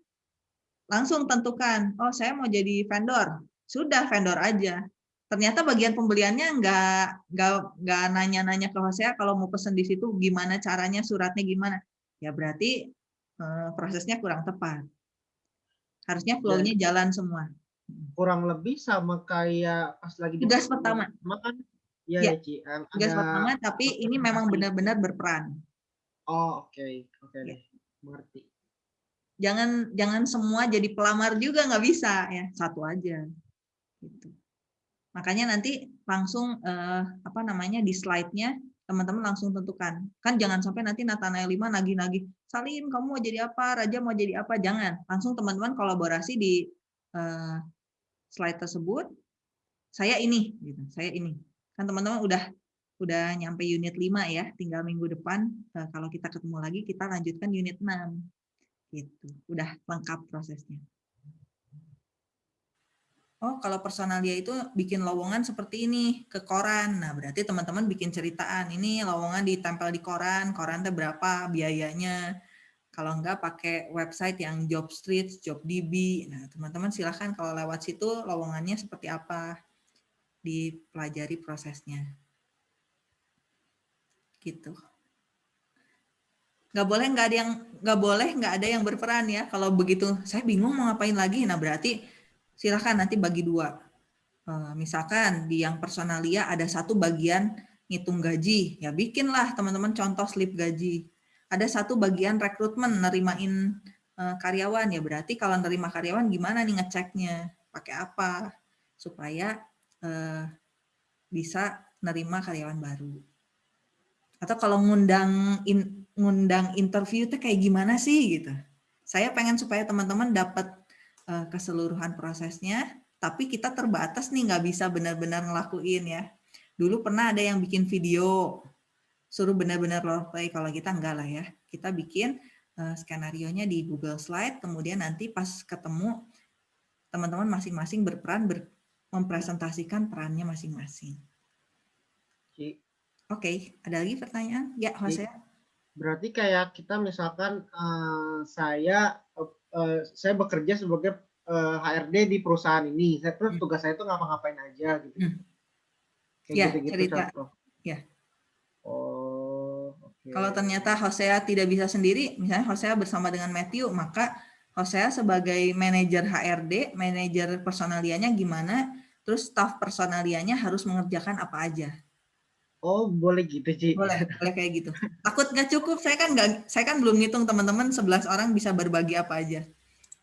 Langsung tentukan, oh saya mau jadi vendor. Sudah vendor aja. Ternyata bagian pembeliannya nggak nggak nggak nanya-nanya ke Hosea kalau mau pesen di situ gimana caranya, suratnya gimana. Ya berarti eh, prosesnya kurang tepat. Harusnya flow-nya jalan semua. kurang lebih sama kayak pas lagi di Tugas pertama. kan Iya Ya, ya, Ci. Yang Tugas ada- pertama, tapi ini memang benar-benar berperan. Oh, oke. Oke Ya. deh. Mengerti. Jangan jangan semua jadi pelamar juga nggak bisa ya, satu aja. Gitu. Makanya nanti langsung eh, apa namanya di slide-nya teman-teman langsung tentukan. Kan jangan sampai nanti Nathanael 5 nagih-nagih, Salim kamu mau jadi apa, Raja mau jadi apa, jangan. Langsung teman-teman kolaborasi di eh, slide tersebut. Saya ini, gitu. Saya ini. Kan teman-teman udah udah nyampe unit 5 ya, tinggal minggu depan eh, kalau kita ketemu lagi kita lanjutkan unit 6. Gitu. Udah lengkap prosesnya. Oh, kalau personalia itu bikin lowongan seperti ini ke koran. Nah, berarti teman-teman bikin ceritaan. Ini lowongan ditempel di koran, koran teh berapa biayanya. Kalau enggak pakai website yang Job Street, JobDB. Nah, teman-teman silahkan kalau lewat situ lowongannya seperti apa. Dipelajari prosesnya. Gitu. Nggak boleh nggak ada yang nggak boleh nggak ada yang berperan ya. Kalau begitu saya bingung mau ngapain lagi. Nah, berarti silahkan nanti bagi dua. Eh, Misalkan di yang personalia ada satu bagian ngitung gaji, ya bikinlah teman-teman contoh slip gaji. Ada satu bagian rekrutmen, nerimain eh, karyawan, ya berarti kalau nerima karyawan gimana nih ngeceknya, pakai apa, supaya eh, bisa nerima karyawan baru. Atau kalau ngundang ngundang interview itu kayak gimana sih gitu. Saya pengen supaya teman-teman dapat keseluruhan prosesnya, tapi kita terbatas nih nggak bisa benar-benar ngelakuin ya. Dulu pernah ada yang bikin video, suruh benar-benar role play, kalau kita enggak lah ya. Kita bikin eh, skenario-nya di Google Slide, kemudian nanti pas ketemu teman-teman masing-masing berperan ber- mempresentasikan perannya masing-masing. Oke, ada lagi pertanyaan? Ya, Jose. Berarti kayak kita misalkan eh, saya eh, saya bekerja sebagai eh, HRD di perusahaan ini. Saya terus Hmm. tugas saya itu ngapa-ngapain aja gitu. Hmm. Kayak Ya, gitu-gitu cerita. contoh. Ya. Oh, oke. Kalau ternyata Hosea tidak bisa sendiri, misalnya Hosea bersama dengan Matthew, maka Hosea sebagai manajer HRD, manajer personalianya gimana, terus staff personalianya harus mengerjakan apa aja. Oh, boleh gitu, Ci. Boleh, boleh kayak gitu. Takut nggak cukup, saya kan nggak, saya kan belum ngitung teman-teman 11 orang bisa berbagi apa aja.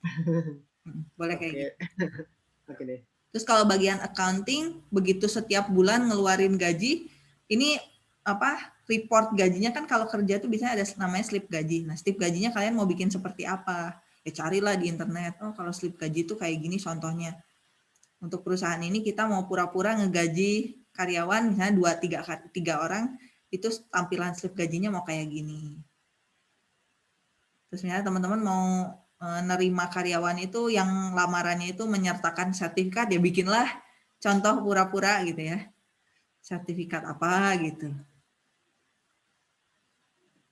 Hmm, Boleh kayak Oke. gitu. Oke deh. Terus kalau bagian accounting, begitu setiap bulan ngeluarin gaji, ini apa report gajinya kan kalau kerja tuh biasanya ada namanya slip gaji. Nah, slip gajinya kalian mau bikin seperti apa? Ya carilah di internet. Oh, kalau slip gaji itu kayak gini contohnya. Untuk perusahaan ini kita mau pura-pura ngegaji karyawan misalnya dua tiga tiga orang itu tampilan slip gajinya mau kayak gini. Terus misalnya teman-teman mau eh, nerima karyawan itu yang lamarannya itu menyertakan sertifikat ya bikinlah contoh pura-pura gitu ya. Sertifikat apa gitu.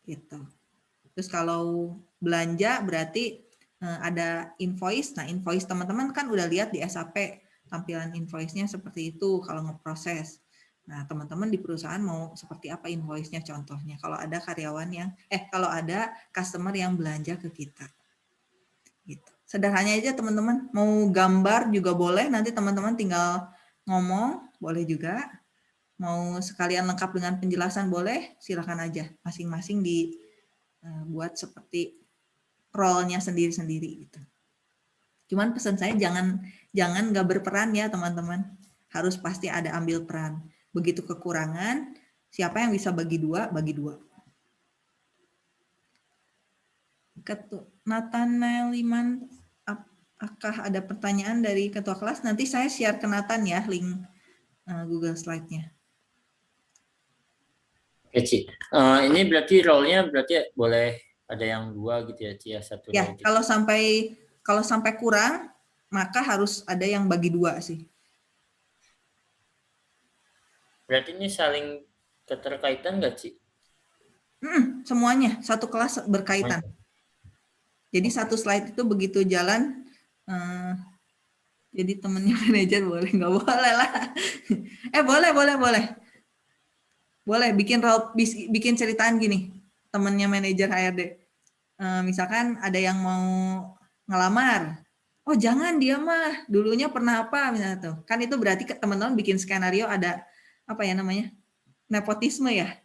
Gitu. Terus kalau belanja berarti eh, ada invoice. Nah, invoice teman-teman kan udah lihat di SAP tampilan invoice-nya seperti itu kalau ngeproses. Nah, teman-teman di perusahaan mau seperti apa invoice-nya contohnya kalau ada karyawan yang eh kalau ada customer yang belanja ke kita. Gitu. Sederhananya aja teman-teman, mau gambar juga boleh, nanti teman-teman tinggal ngomong, boleh juga. Mau sekalian lengkap dengan penjelasan boleh, silakan aja. Masing-masing dibuat seperti role-nya sendiri-sendiri gitu. Cuman pesan saya jangan jangan nggak berperan ya teman-teman. Harus pasti ada ambil peran. Begitu kekurangan, siapa yang bisa bagi dua, bagi dua. Ketua Nathanael Liman, apakah ada pertanyaan dari ketua kelas? Nanti saya share ke Nathan ya link uh, Google Slide-nya. Oke, Ci. Eh, ini berarti role-nya berarti boleh ada yang dua gitu ya, Ci, ya satu Ya, gitu. kalau sampai kalau sampai kurang, maka harus ada yang bagi dua sih. Berarti ini saling keterkaitan nggak, Ci? Hmm, semuanya satu kelas berkaitan. Jadi satu slide itu begitu jalan, eh, jadi temennya manajer boleh nggak boleh lah. eh boleh boleh boleh, boleh bikin bikin ceritaan gini, temennya manajer HRD. Eh, misalkan ada yang mau ngelamar, oh jangan dia mah dulunya pernah apa misalnya tuh. Kan itu berarti teman-teman bikin skenario ada apa ya namanya? nepotisme ya.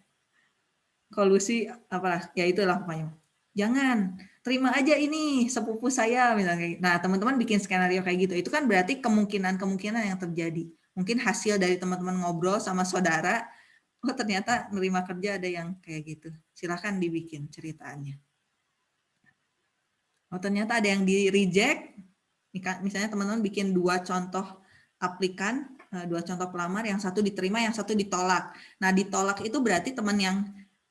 Kolusi apalah, ya itulah pokoknya. Jangan, terima aja ini sepupu saya misalnya. Nah, teman-teman bikin skenario kayak gitu. Itu kan berarti kemungkinan-kemungkinan yang terjadi. Mungkin hasil dari teman-teman ngobrol sama saudara, oh ternyata nerima kerja ada yang kayak gitu. Silahkan dibikin ceritanya. Oh ternyata ada yang di reject, misalnya teman-teman bikin dua contoh aplikan, eh, dua contoh pelamar, yang satu diterima, yang satu ditolak. Nah ditolak itu berarti teman yang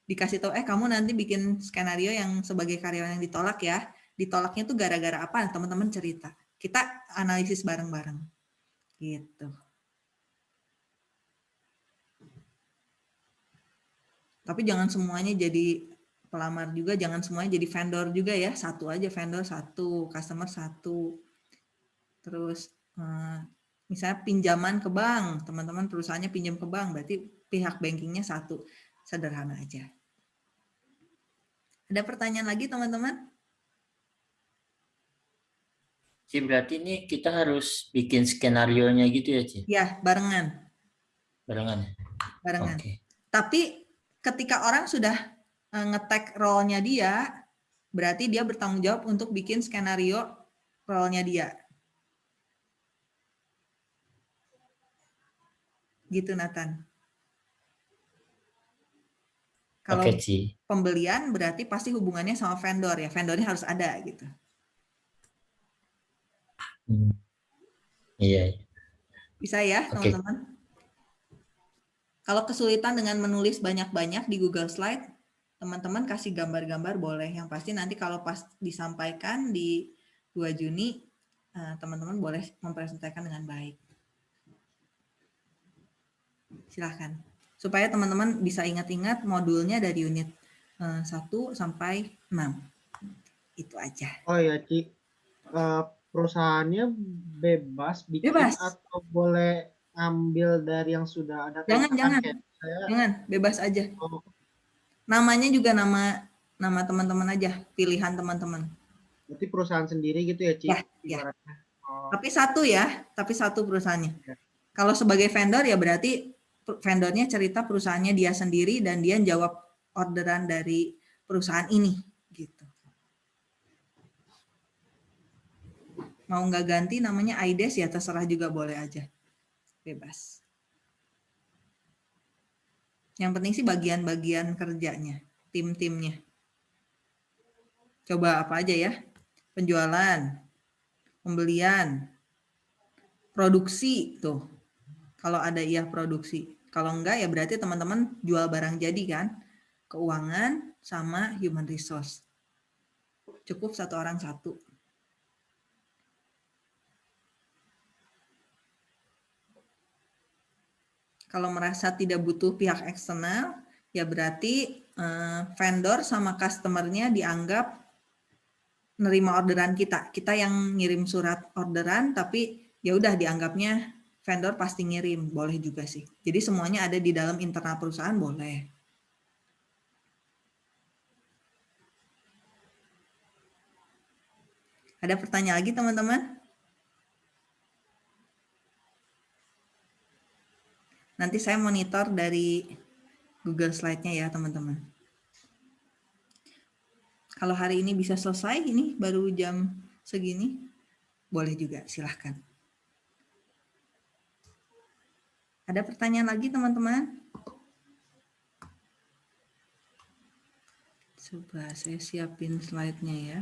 dikasih tahu, eh kamu nanti bikin skenario yang sebagai karyawan yang ditolak ya, ditolaknya itu gara-gara apa? Teman-teman cerita. Kita analisis bareng-bareng. Gitu. Tapi jangan semuanya jadi pelamar juga jangan semuanya jadi vendor juga ya satu aja vendor satu customer satu terus eh, misalnya pinjaman ke bank teman-teman perusahaannya pinjam ke bank berarti pihak bankingnya satu sederhana aja ada pertanyaan lagi teman-teman Ci, berarti ini kita harus bikin skenario nya gitu ya, Ci? Ya, barengan. Barengan. Ya? Barengan. Okay. Tapi ketika orang sudah ngetek role-nya dia, berarti dia bertanggung jawab untuk bikin skenario role-nya dia. Gitu Nathan. Kalau okay, pembelian berarti pasti hubungannya sama vendor ya, vendornya harus ada gitu. Hmm. Iya. Bisa ya teman-teman. Okay. Kalau kesulitan dengan menulis banyak-banyak di Google Slide, teman-teman kasih gambar-gambar boleh. Yang pasti nanti kalau pas disampaikan di 2 Juni, eh, teman-teman boleh mempresentasikan dengan baik. Silahkan. Supaya teman-teman bisa ingat-ingat modulnya dari unit 1 eh, sampai 6. Itu aja. Oh ya, Ci. Uh, perusahaannya bebas bikin bebas. atau boleh ambil dari yang sudah ada? Jangan, jangan. Jangan, bebas aja. Oh namanya juga nama nama teman-teman aja, pilihan teman-teman. Berarti perusahaan sendiri gitu ya, Ci? Ya, ya. Oh. Tapi satu ya, tapi satu perusahaannya. Ya. Kalau sebagai vendor ya berarti vendornya cerita perusahaannya dia sendiri dan dia jawab orderan dari perusahaan ini gitu. Mau nggak ganti namanya IDES ya terserah juga boleh aja. Bebas. Yang penting sih bagian-bagian kerjanya, tim-timnya. Coba apa aja ya? Penjualan, pembelian, produksi tuh. Kalau ada iya produksi. Kalau enggak ya berarti teman-teman jual barang jadi kan? Keuangan sama human resource. Cukup satu orang satu. Kalau merasa tidak butuh pihak eksternal, ya berarti eh, vendor sama customernya dianggap nerima orderan kita. Kita yang ngirim surat orderan, tapi ya udah dianggapnya vendor pasti ngirim, boleh juga sih. Jadi semuanya ada di dalam internal perusahaan boleh. Ada pertanyaan lagi teman-teman? Nanti saya monitor dari Google Slide-nya ya, teman-teman. Kalau hari ini bisa selesai, ini baru jam segini, boleh juga, silahkan. Ada pertanyaan lagi, teman-teman? Coba saya siapin slide-nya ya.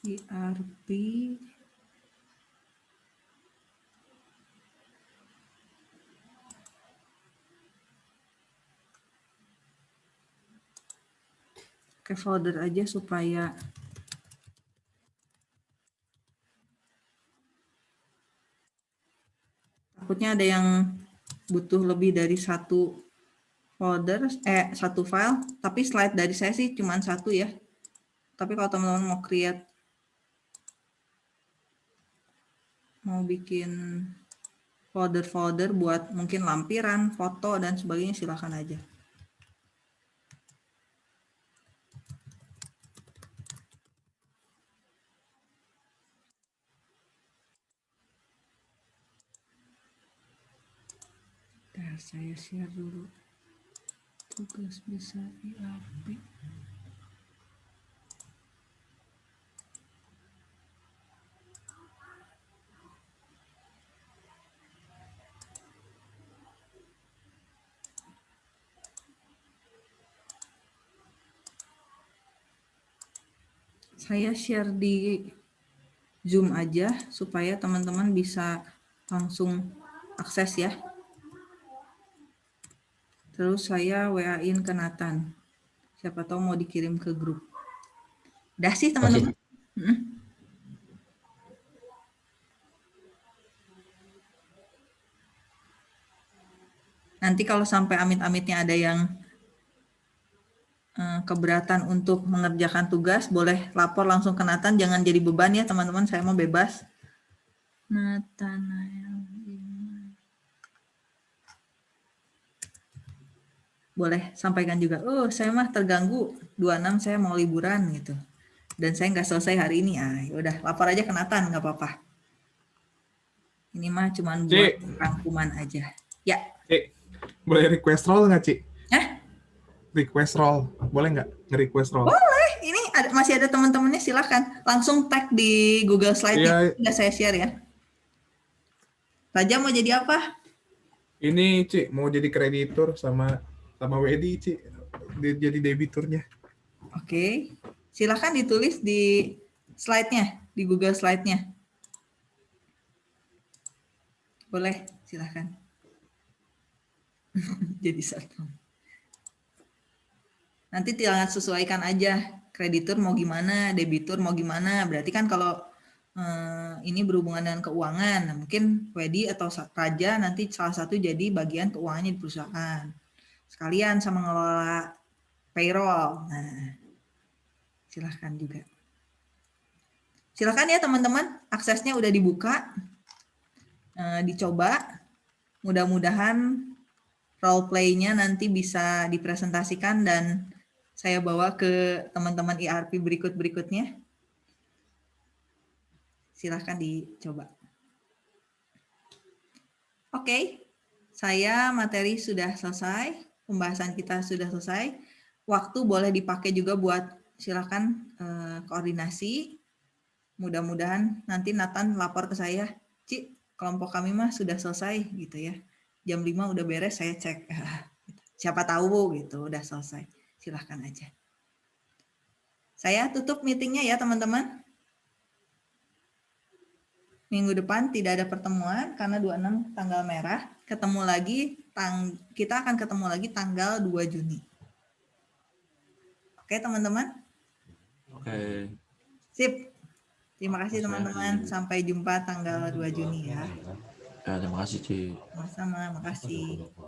ERP ke folder aja supaya takutnya ada yang butuh lebih dari satu folder eh satu file. Tapi slide dari saya sih cuma satu ya. Tapi kalau teman-teman mau create mau bikin folder-folder buat mungkin lampiran, foto, dan sebagainya silahkan aja. Saya share dulu. Tugas bisa IAP. Saya share di Zoom aja supaya teman-teman bisa langsung akses ya. Terus saya WA-in ke Nathan. Siapa tahu mau dikirim ke grup. Udah sih teman-teman. Nanti kalau sampai amit-amitnya ada yang keberatan untuk mengerjakan tugas, boleh lapor langsung ke Nathan, jangan jadi beban ya teman-teman, saya mau bebas. Nathanael. Boleh sampaikan juga, oh saya mah terganggu, 26 saya mau liburan gitu. Dan saya nggak selesai hari ini, ah udah lapor aja ke Nathan, nggak apa-apa. Ini mah cuman buat Cik. rangkuman aja. Ya, Cik, boleh request roll nggak, Cik? Hah? Request roll. Boleh nggak nge-request roll? Boleh, ini ada, masih ada teman-temannya silahkan langsung tag di Google Slide Iya. udah saya share ya. Raja mau jadi apa? Ini, Cik, mau jadi kreditur sama sama Wedi, Cik. Dia jadi debiturnya. Oke, silahkan ditulis di slide-nya, di Google Slide-nya. Boleh, silahkan. jadi satu. Nanti tinggal sesuaikan aja kreditur mau gimana, debitur mau gimana. Berarti kan kalau eh, ini berhubungan dengan keuangan, nah, mungkin Wedi atau Raja nanti salah satu jadi bagian keuangannya di perusahaan. Sekalian sama ngelola payroll. Nah, silahkan juga. Silahkan ya teman-teman, aksesnya udah dibuka, Eh, dicoba. Mudah-mudahan role play-nya nanti bisa dipresentasikan dan saya bawa ke teman-teman IRP berikut-berikutnya. Silahkan dicoba. Oke, saya materi sudah selesai, pembahasan kita sudah selesai. Waktu boleh dipakai juga buat silakan eh, koordinasi. Mudah-mudahan nanti Nathan lapor ke saya, Cik, kelompok kami mah sudah selesai gitu ya. Jam 5 udah beres, saya cek. Siapa tahu gitu, udah selesai. Silahkan aja. Saya tutup meetingnya ya teman-teman. Minggu depan tidak ada pertemuan karena 26 tanggal merah. Ketemu lagi, tang kita akan ketemu lagi tanggal 2 Juni. Oke teman-teman? Oke. Sip. Terima kasih teman-teman. Sampai jumpa tanggal 2 Juni ya. Ya, terima kasih, Cik. Sama-sama, makasih.